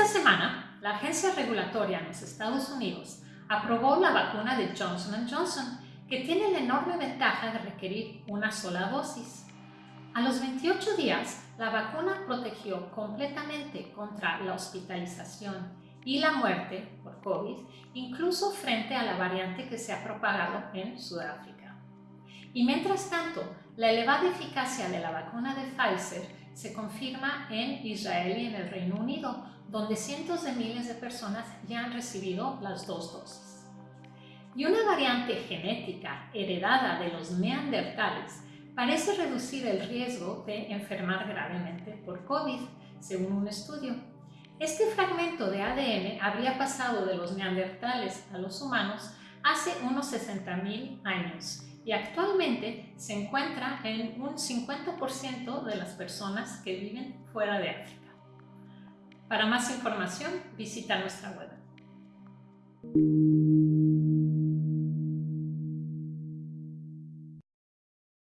semana, la agencia regulatoria en los Estados Unidos aprobó la vacuna de Johnson Johnson, que tiene la enorme ventaja de requerir una sola dosis. A los 28 días, la vacuna protegió completamente contra la hospitalización y la muerte por COVID, incluso frente a la variante que se ha propagado en Sudáfrica. Y mientras tanto, la elevada eficacia de la vacuna de Pfizer se confirma en Israel y en el Reino Unido, donde cientos de miles de personas ya han recibido las dos dosis. Y una variante genética heredada de los neandertales parece reducir el riesgo de enfermar gravemente por COVID, según un estudio. Este fragmento de ADN habría pasado de los neandertales a los humanos hace unos 60.000 años y actualmente se encuentra en un 50% de las personas que viven fuera de África. Para más información visita nuestra web.